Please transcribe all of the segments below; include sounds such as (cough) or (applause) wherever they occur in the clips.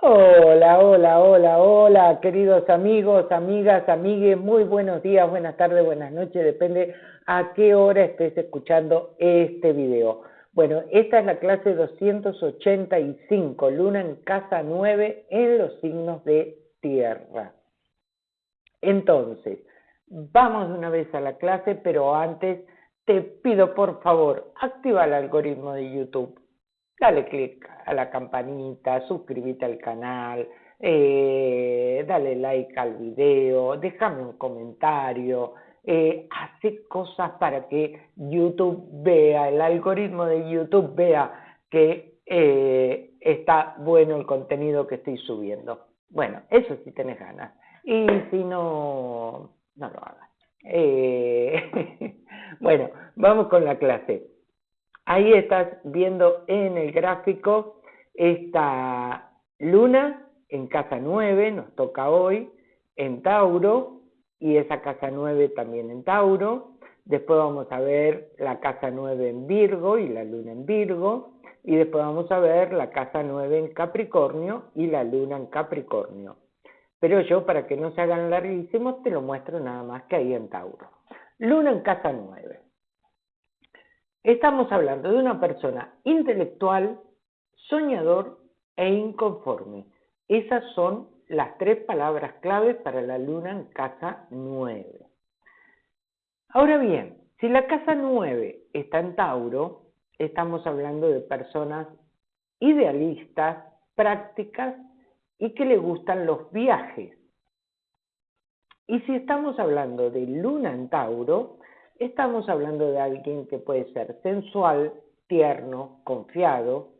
Hola, hola, hola, hola, queridos amigos, amigas, amigues, muy buenos días, buenas tardes, buenas noches, depende a qué hora estés escuchando este video. Bueno, esta es la clase 285, Luna en casa 9 en los signos de tierra. Entonces, vamos una vez a la clase, pero antes te pido por favor, activa el algoritmo de YouTube dale click a la campanita, suscríbete al canal, eh, dale like al video, déjame un comentario, eh, hace cosas para que YouTube vea, el algoritmo de YouTube vea que eh, está bueno el contenido que estoy subiendo. Bueno, eso sí tenés ganas. Y si no, no lo hagas. (laughs) bueno, vamos con la clase. Ahí estás viendo en el gráfico esta luna en casa 9, nos toca hoy, en Tauro, y esa casa 9 también en Tauro. Después vamos a ver la casa 9 en Virgo y la luna en Virgo. Y después vamos a ver la casa 9 en Capricornio y la luna en Capricornio. Pero yo, para que no se hagan larguísimos, te lo muestro nada más que ahí en Tauro. Luna en casa 9. Estamos hablando de una persona intelectual, soñador e inconforme. Esas son las tres palabras claves para la luna en casa 9. Ahora bien, si la casa 9 está en Tauro, estamos hablando de personas idealistas, prácticas y que le gustan los viajes. Y si estamos hablando de luna en Tauro, Estamos hablando de alguien que puede ser sensual, tierno, confiado,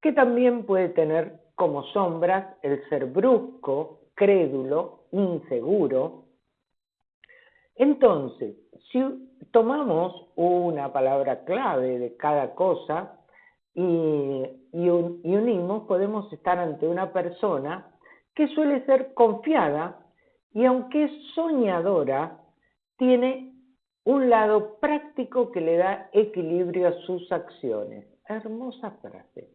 que también puede tener como sombras el ser brusco, crédulo, inseguro. Entonces, si tomamos una palabra clave de cada cosa y, y unimos, podemos estar ante una persona que suele ser confiada y aunque es soñadora, tiene un lado práctico que le da equilibrio a sus acciones. Hermosa frase.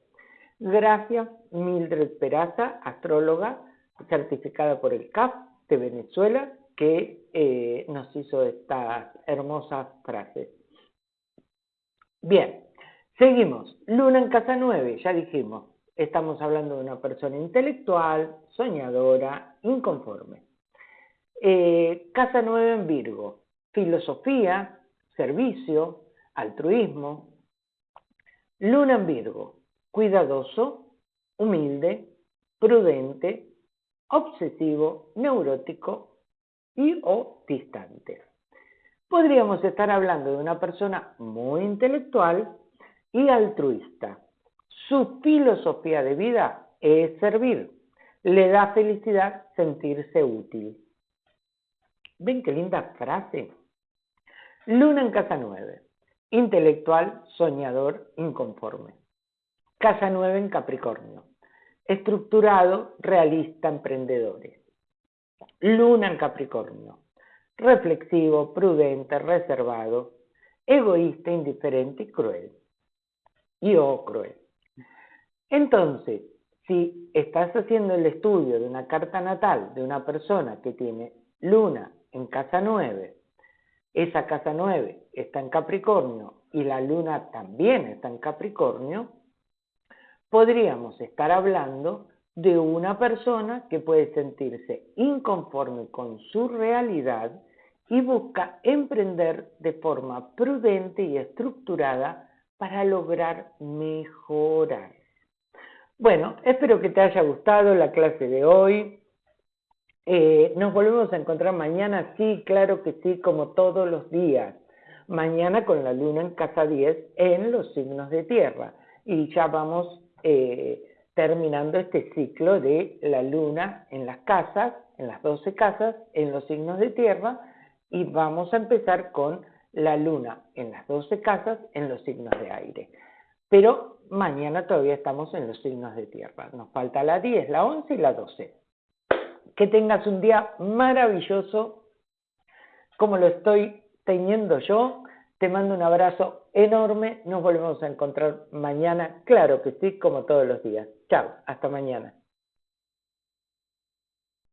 Gracias, Mildred Peraza, astróloga certificada por el CAF de Venezuela, que eh, nos hizo estas hermosas frases. Bien, seguimos. Luna en casa 9, ya dijimos. Estamos hablando de una persona intelectual, soñadora, inconforme. Eh, casa 9 en Virgo filosofía, servicio, altruismo. Luna en Virgo, cuidadoso, humilde, prudente, obsesivo, neurótico y o distante. Podríamos estar hablando de una persona muy intelectual y altruista. Su filosofía de vida es servir. Le da felicidad sentirse útil. ¿Ven qué linda frase? Luna en casa 9. Intelectual, soñador, inconforme. Casa 9 en Capricornio. Estructurado, realista, emprendedores. Luna en Capricornio. Reflexivo, prudente, reservado, egoísta, indiferente y cruel. Y oh, cruel. Entonces, si estás haciendo el estudio de una carta natal de una persona que tiene luna en casa 9 esa casa 9 está en Capricornio y la luna también está en Capricornio, podríamos estar hablando de una persona que puede sentirse inconforme con su realidad y busca emprender de forma prudente y estructurada para lograr mejorar. Bueno, espero que te haya gustado la clase de hoy. Eh, nos volvemos a encontrar mañana, sí, claro que sí, como todos los días. Mañana con la luna en casa 10 en los signos de tierra. Y ya vamos eh, terminando este ciclo de la luna en las casas, en las 12 casas, en los signos de tierra. Y vamos a empezar con la luna en las 12 casas, en los signos de aire. Pero mañana todavía estamos en los signos de tierra. Nos falta la 10, la 11 y la 12 que tengas un día maravilloso como lo estoy teniendo yo. Te mando un abrazo enorme. Nos volvemos a encontrar mañana. Claro que sí, como todos los días. Chao, hasta mañana.